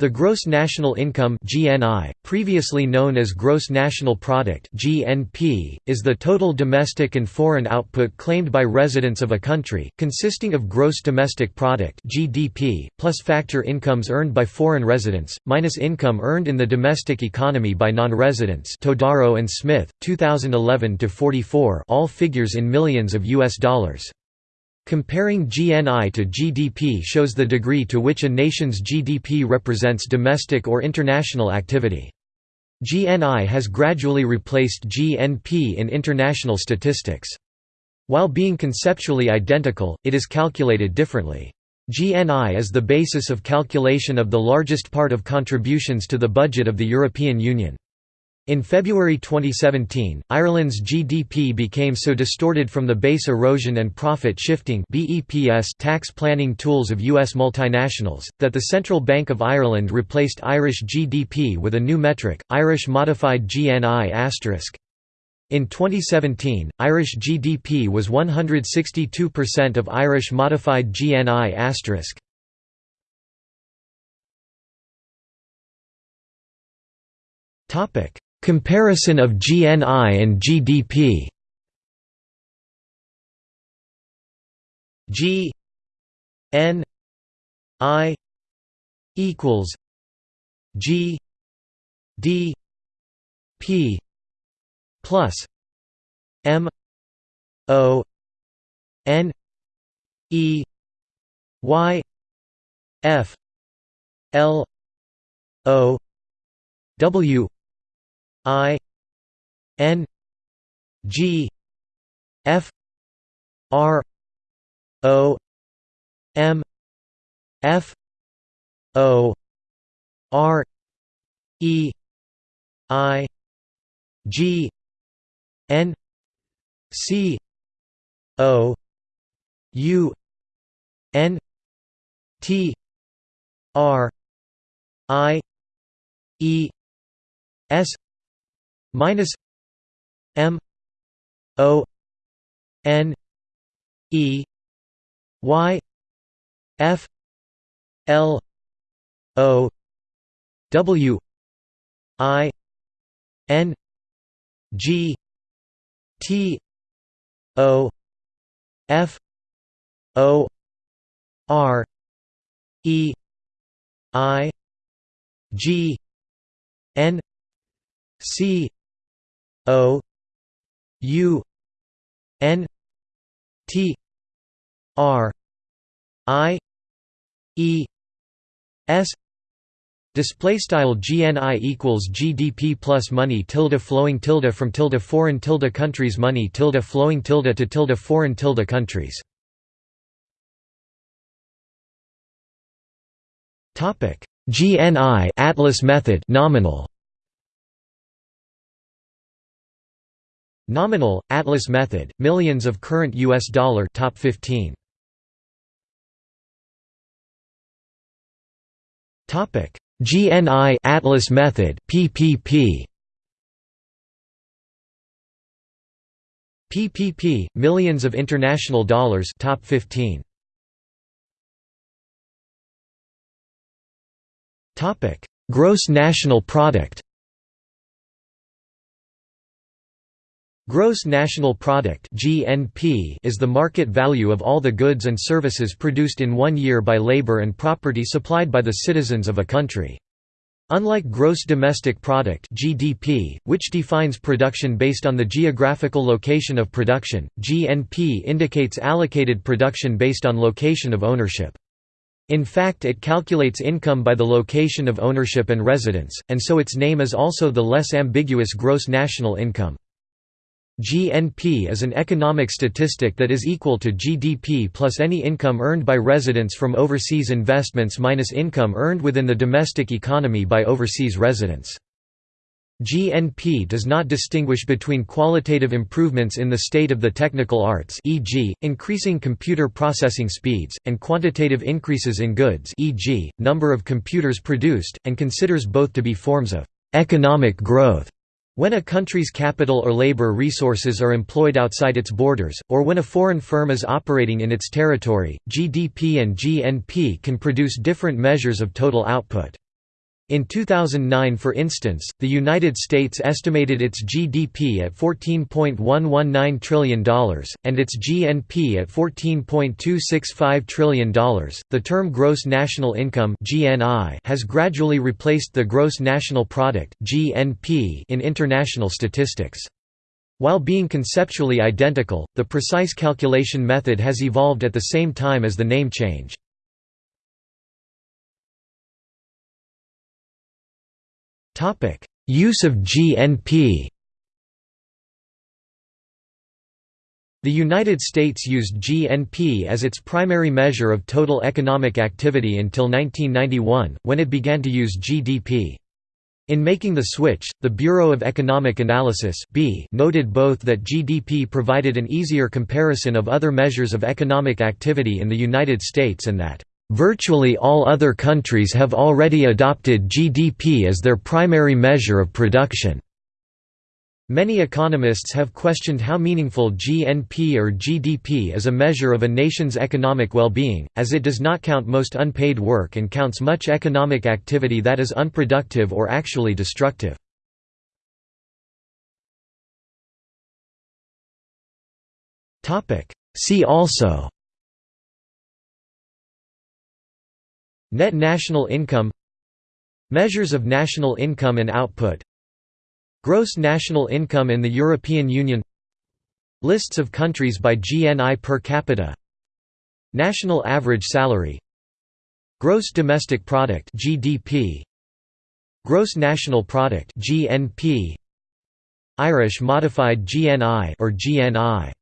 The gross national income (GNI), previously known as gross national product (GNP), is the total domestic and foreign output claimed by residents of a country, consisting of gross domestic product (GDP) plus factor incomes earned by foreign residents minus income earned in the domestic economy by non-residents. Todaro and Smith, 2011 to 44, all figures in millions of US dollars. Comparing GNI to GDP shows the degree to which a nation's GDP represents domestic or international activity. GNI has gradually replaced GNP in international statistics. While being conceptually identical, it is calculated differently. GNI is the basis of calculation of the largest part of contributions to the budget of the European Union. In February 2017, Ireland's GDP became so distorted from the base erosion and profit shifting tax planning tools of U.S. multinationals, that the Central Bank of Ireland replaced Irish GDP with a new metric, Irish Modified GNI*. In 2017, Irish GDP was 162% of Irish Modified GNI*. Topic Comparison of GNI and GDP G N I equals G D P plus M O N E Y F L O W I N G F R O M F O R E I G N C O U N T R I E S minus M O N E Y F L O W I N G T O F O R E I G N C O U N T R I E S Display style GNI equals GDP plus money tilde flowing tilde from tilde foreign tilde countries money tilde flowing tilde to tilde foreign tilde countries. Topic GNI Atlas method nominal Nominal, Atlas method, millions of current US dollar top 15. Topic: GNI Atlas method PPP. PPP millions of international dollars top 15. Topic: Gross national product Gross National Product (GNP) is the market value of all the goods and services produced in one year by labor and property supplied by the citizens of a country. Unlike gross domestic product (GDP), which defines production based on the geographical location of production, GNP indicates allocated production based on location of ownership. In fact it calculates income by the location of ownership and residence, and so its name is also the less ambiguous gross national income. GNP is an economic statistic that is equal to GDP plus any income earned by residents from overseas investments minus income earned within the domestic economy by overseas residents. GNP does not distinguish between qualitative improvements in the state of the technical arts e.g., increasing computer processing speeds, and quantitative increases in goods e.g., number of computers produced, and considers both to be forms of «economic growth» When a country's capital or labor resources are employed outside its borders, or when a foreign firm is operating in its territory, GDP and GNP can produce different measures of total output. In 2009 for instance, the United States estimated its GDP at $14.119 trillion, and its GNP at $14.265 trillion. The term gross national income (GNI) has gradually replaced the gross national product (GNP) in international statistics. While being conceptually identical, the precise calculation method has evolved at the same time as the name change. Use of GNP The United States used GNP as its primary measure of total economic activity until 1991, when it began to use GDP. In making the switch, the Bureau of Economic Analysis noted both that GDP provided an easier comparison of other measures of economic activity in the United States and that Virtually all other countries have already adopted GDP as their primary measure of production. Many economists have questioned how meaningful GNP or GDP is a measure of a nation's economic well-being, as it does not count most unpaid work and counts much economic activity that is unproductive or actually destructive. See also Net national income Measures of national income and output Gross national income in the European Union Lists of countries by GNI per capita National average salary Gross domestic product GDP Gross national product GNP Irish modified GNI or GNI